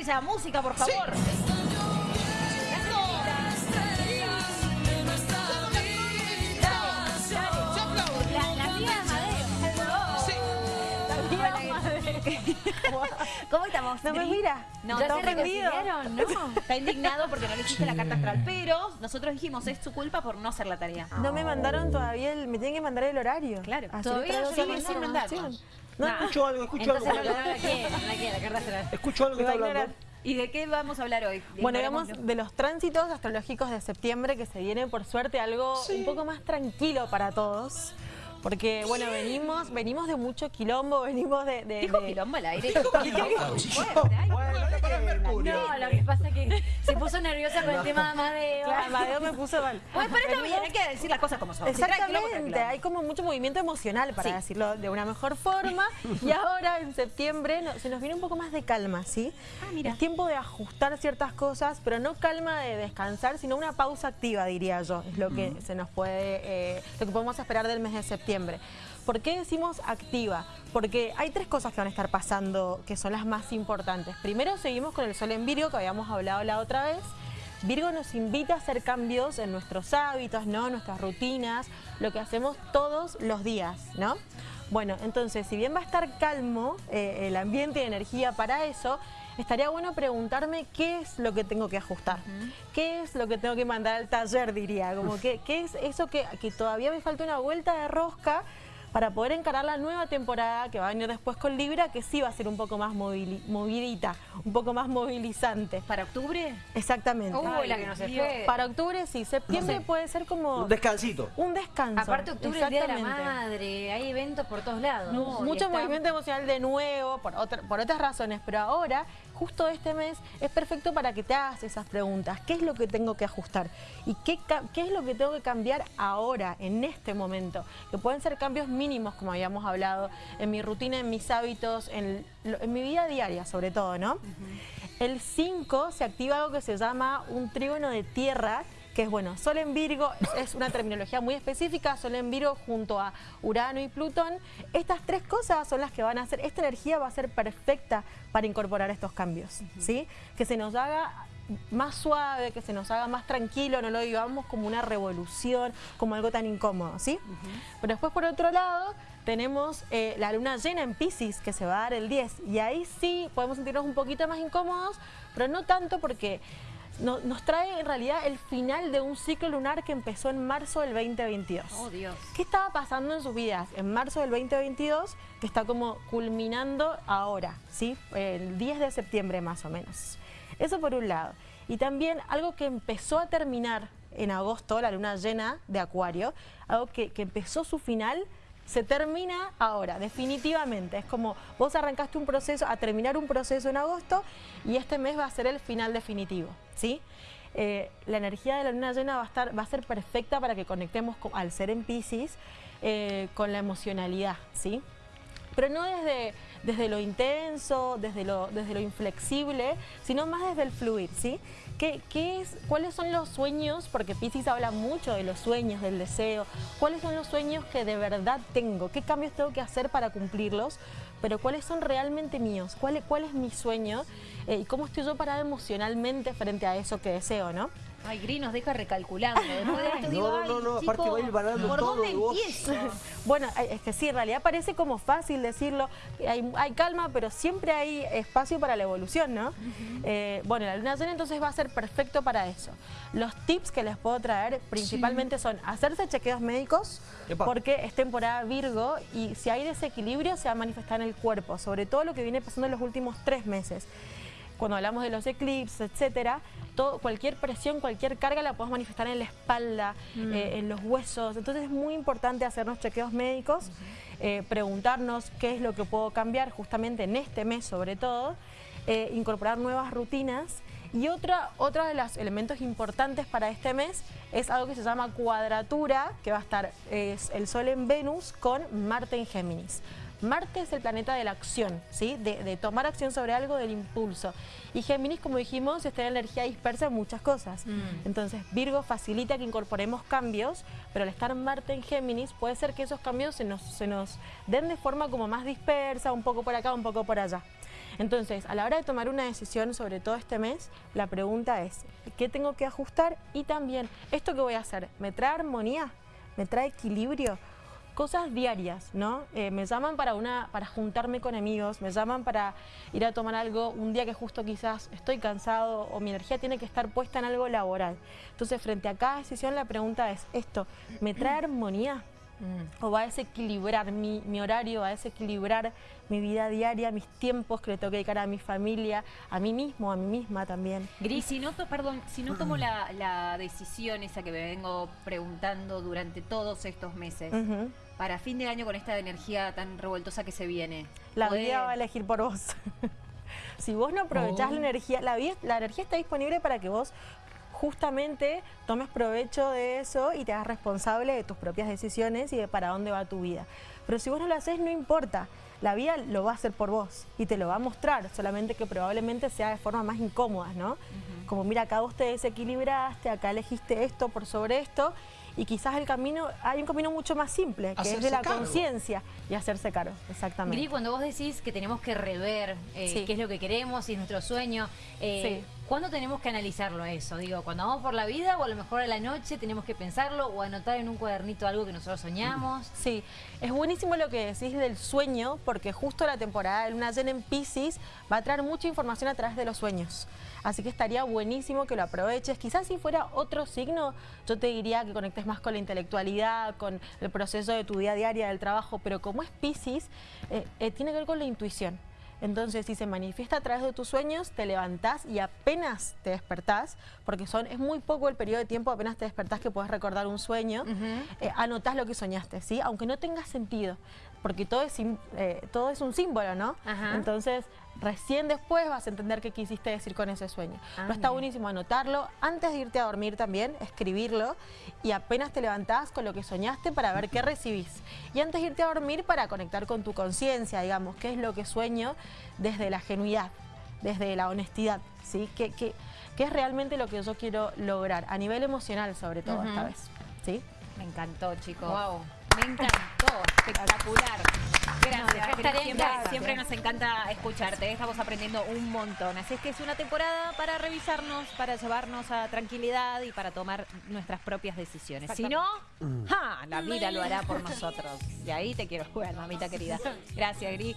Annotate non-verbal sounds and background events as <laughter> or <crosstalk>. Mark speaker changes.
Speaker 1: Esa música, por favor. ¿Cómo estamos?
Speaker 2: No me mira.
Speaker 1: No,
Speaker 2: Ya
Speaker 1: está
Speaker 2: se
Speaker 1: ofendido.
Speaker 2: reconciliaron, ¿no?
Speaker 1: Está indignado porque no le hiciste la carta astral. Pero nosotros dijimos, es su culpa por no hacer la tarea.
Speaker 2: No me mandaron todavía, el, me tienen que mandar el horario.
Speaker 1: Claro.
Speaker 2: Así
Speaker 1: Todavía yo sin mandarlo.
Speaker 2: Sí, No.
Speaker 3: Escucho algo, escucho
Speaker 1: Entonces
Speaker 3: algo.
Speaker 1: no la carta astral.
Speaker 3: Escucho algo que está
Speaker 2: a
Speaker 3: hablando.
Speaker 2: ignorar.
Speaker 1: ¿Y de qué vamos a hablar hoy?
Speaker 2: Bueno, digamos de los tránsitos astrológicos de septiembre que se viene por suerte algo un poco más tranquilo para todos. Porque, bueno, venimos venimos de mucho quilombo, <laughs> venimos de... de-
Speaker 1: Dijo
Speaker 2: de-
Speaker 1: quilombo al aire. <laughs>
Speaker 3: Bueno, no para Mercurio.
Speaker 4: No, lo que pasa es que se puso nerviosa con el <laughs> tema de Amadeo.
Speaker 2: Claro, Amadeo me puso mal.
Speaker 1: Pues, pero está bien, hay que decir las cosas como son.
Speaker 2: Exactamente, hay como mucho movimiento emocional para
Speaker 1: Sí.
Speaker 2: decirlo de una mejor forma <laughs> y ahora en septiembre no- se nos viene un poco más de calma, ¿sí?
Speaker 1: Ah, mira.
Speaker 2: Es tiempo de ajustar ciertas cosas, pero no calma de descansar, sino una pausa activa, diría yo, es lo que se nos puede, eh, lo que podemos esperar del mes de septiembre. ¿Por qué decimos activa? Porque hay tres cosas que van a estar pasando que son las más importantes. Primero seguimos con el sol en Virgo que habíamos hablado la otra vez. Virgo nos invita a hacer cambios en nuestros hábitos, ¿no? nuestras rutinas, lo que hacemos todos los días, ¿no? Bueno, entonces, si bien va a estar calmo eh, el ambiente y energía para eso, estaría bueno preguntarme qué es lo que tengo que ajustar, qué es lo que tengo que mandar al taller, diría, como que, qué es eso que, que todavía me falta una vuelta de rosca para poder encarar la nueva temporada que va a venir después con Libra, que sí va a ser un poco más movili- movidita, un poco más movilizante.
Speaker 1: ¿Para octubre?
Speaker 2: Exactamente.
Speaker 4: Uy, la que no se fue.
Speaker 2: Para octubre sí, septiembre
Speaker 1: No sé.
Speaker 2: puede ser como
Speaker 3: Un descansito.
Speaker 2: un descanso.
Speaker 4: Aparte octubre es el día de la madre, hay eventos por todos lados.
Speaker 2: Mucho
Speaker 4: está-
Speaker 2: movimiento emocional de nuevo, por, otra- por otras razones, pero ahora, justo este mes, es perfecto para que te hagas esas preguntas. ¿Qué es lo que tengo que ajustar? ¿Y qué, qué es lo que tengo que cambiar ahora, en este momento? Que pueden ser cambios mínimos, como habíamos hablado, en mi rutina, en mis hábitos, en, mi vida diaria, sobre todo, ¿no? El 5 se activa algo que se llama un trígono de tierra, que es bueno, Sol en Virgo, <laughs> es una terminología muy específica, Sol en Virgo junto a Urano y Plutón. Estas tres cosas son las que van a hacer, esta energía va a ser perfecta para incorporar estos cambios, ¿sí? Que se nos haga más suave, que se nos haga más tranquilo, no lo vivamos como una revolución, como algo tan incómodo, ¿sí? Pero después por otro lado tenemos eh, la luna llena en Pisces que se va a dar el 10 y ahí sí podemos sentirnos un poquito más incómodos, pero no tanto porque no- nos trae en realidad el final de un ciclo lunar que empezó en marzo del 2022.
Speaker 1: Oh, Dios.
Speaker 2: ¿Qué estaba pasando en sus vidas en marzo del 2022 que está como culminando ahora, ¿sí? El 10 de septiembre más o menos. Eso por un lado. Y también algo que empezó a terminar en agosto, la luna llena de Acuario, algo que, que empezó su final, se termina ahora, definitivamente. Es como vos arrancaste un proceso, a terminar un proceso en agosto y este mes va a ser el final definitivo, ¿sí? Eh, la energía de la luna llena va a, estar, va a ser perfecta para que conectemos con- al ser en Pisces eh, con la emocionalidad, ¿sí? Pero no desde, desde lo intenso, desde lo, desde lo inflexible, sino más desde el fluir, ¿sí? ¿Qué, qué es, ¿Cuáles son los sueños? Porque Pisces habla mucho de los sueños, del deseo. ¿Cuáles son los sueños que de verdad tengo? ¿Qué cambios tengo que hacer para cumplirlos? Pero ¿cuáles son realmente míos? ¿Cuál, cuál es mi sueño? Eh, ¿Y cómo estoy yo parada emocionalmente frente a eso que deseo, no?
Speaker 1: Ay, Gris nos deja recalculando. Después de esto
Speaker 3: No,
Speaker 1: digo,
Speaker 3: no, no, no,
Speaker 1: chico,
Speaker 3: aparte va a ir
Speaker 1: ¿por
Speaker 3: todo
Speaker 1: dónde
Speaker 3: y vos-? <laughs>
Speaker 2: Bueno, eh, es que sí, en realidad parece como fácil decirlo, hay, hay calma, pero siempre hay espacio para la evolución, ¿no? Eh, bueno, la luna llena entonces va a ser perfecto para eso. Los tips que les puedo traer principalmente son hacerse chequeos médicos,
Speaker 3: Epa.
Speaker 2: porque es temporada Virgo y si hay desequilibrio se va a manifestar en el cuerpo, sobre todo lo que viene pasando en los últimos tres meses cuando hablamos de los eclipses, etcétera, todo, cualquier presión, cualquier carga la podemos manifestar en la espalda, eh, en los huesos. Entonces es muy importante hacernos chequeos médicos, eh, preguntarnos qué es lo que puedo cambiar justamente en este mes sobre todo, eh, incorporar nuevas rutinas. Y otra, otro de los elementos importantes para este mes es algo que se llama cuadratura, que va a estar es el Sol en Venus con Marte en Géminis. Marte es el planeta de la acción, ¿sí? de, de tomar acción sobre algo, del impulso. Y Géminis, como dijimos, está en energía dispersa en muchas cosas. Entonces, Virgo facilita que incorporemos cambios, pero al estar Marte en Géminis, puede ser que esos cambios se nos, se nos den de forma como más dispersa, un poco por acá, un poco por allá. Entonces, a la hora de tomar una decisión, sobre todo este mes, la pregunta es, ¿qué tengo que ajustar? Y también, ¿esto que voy a hacer? ¿Me trae armonía? ¿Me trae equilibrio? Cosas diarias, ¿no? Eh, me llaman para, una, para juntarme con amigos, me llaman para ir a tomar algo un día que justo quizás estoy cansado o mi energía tiene que estar puesta en algo laboral. Entonces, frente a cada decisión, la pregunta es, ¿esto me trae armonía? O va a desequilibrar mi, mi, horario, va a desequilibrar mi vida diaria, mis tiempos que le tengo que dedicar a mi familia, a mí mismo, a mí misma también.
Speaker 1: Gris, si no, to- perdón, si no tomo la, la decisión esa que me vengo preguntando durante todos estos meses, para fin de año con esta energía tan revoltosa que se viene,
Speaker 2: La
Speaker 1: ¿puede-
Speaker 2: vida va a elegir por vos. <laughs> si vos no aprovechás la energía, la, vida- la energía está disponible para que vos justamente tomes provecho de eso y te hagas responsable de tus propias decisiones y de para dónde va tu vida. Pero si vos no lo haces, no importa. La vida lo va a hacer por vos y te lo va a mostrar, solamente que probablemente sea de forma más incómoda, ¿no? Como mira, acá vos te desequilibraste, acá elegiste esto por sobre esto y quizás el camino, hay un camino mucho más simple, que es de la conciencia y hacerse cargo, exactamente.
Speaker 4: Gris, cuando vos decís que tenemos que rever eh,
Speaker 2: Sí.
Speaker 4: qué es lo que queremos, es nuestro sueño, eh,
Speaker 2: Sí.
Speaker 4: ¿Cuándo tenemos que analizarlo eso? Digo, cuando vamos por la vida o a lo mejor a la noche tenemos que pensarlo o anotar en un cuadernito algo que nosotros soñamos. <clears throat>
Speaker 2: Sí, es buenísimo lo que decís del sueño, porque justo la temporada de luna llena en Pisces va a traer mucha información a través de los sueños. Así que estaría buenísimo que lo aproveches. Quizás si fuera otro signo, yo te diría que conectes más con la intelectualidad, con el proceso de tu día a día del trabajo, pero como es Pisces, eh, eh, tiene que ver con la intuición. Entonces, si se manifiesta a través de tus sueños, te levantás y apenas te despertás, porque son, es muy poco el periodo de tiempo apenas te despertás que puedes recordar un sueño, eh, anotás lo que soñaste, ¿sí? Aunque no tenga sentido, porque todo es, eh, todo es un símbolo, ¿no?
Speaker 4: Ajá.
Speaker 2: Entonces, recién después vas a entender qué quisiste decir con ese sueño.
Speaker 4: Ah,
Speaker 2: Pero está buenísimo anotarlo, antes de irte a dormir también, escribirlo, y apenas te levantás con lo que soñaste para ver qué <laughs> recibís. Y antes de irte a dormir para conectar con tu conciencia, digamos, qué es lo que sueño desde la genuidad, desde la honestidad, ¿sí? ¿Qué, qué, qué es realmente lo que yo quiero lograr? A nivel emocional, sobre todo, esta vez, ¿sí?
Speaker 1: Me encantó, chicos.
Speaker 4: Wow.
Speaker 1: Me encantó, espectacular.
Speaker 4: Gracias,
Speaker 1: siempre, nos encanta escucharte, estamos aprendiendo un montón. Así es que es una temporada para revisarnos, para llevarnos a tranquilidad y para tomar nuestras propias decisiones. Si no, ¡ja! la vida lo hará por nosotros. Y ahí te quiero jugar, mamita querida. Gracias, Gris.